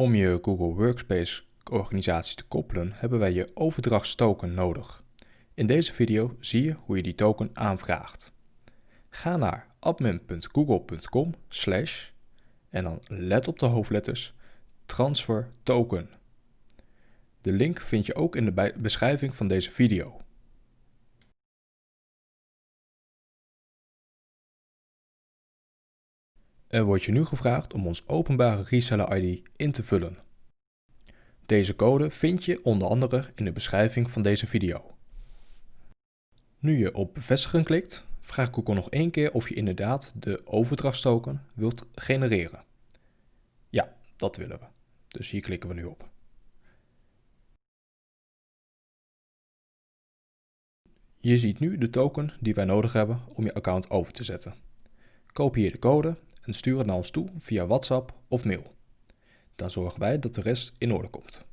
Om je Google Workspace organisatie te koppelen hebben wij je overdrachtstoken nodig. In deze video zie je hoe je die token aanvraagt. Ga naar admin.google.com slash en dan let op de hoofdletters transfer token. De link vind je ook in de beschrijving van deze video. Er wordt je nu gevraagd om ons openbare reseller ID in te vullen. Deze code vind je onder andere in de beschrijving van deze video. Nu je op bevestigen klikt, vraagt Google nog één keer of je inderdaad de overdrachtstoken wilt genereren. Ja, dat willen we. Dus hier klikken we nu op. Je ziet nu de token die wij nodig hebben om je account over te zetten. Kopieer de code en stuur het naar ons toe via WhatsApp of mail. Dan zorgen wij dat de rest in orde komt.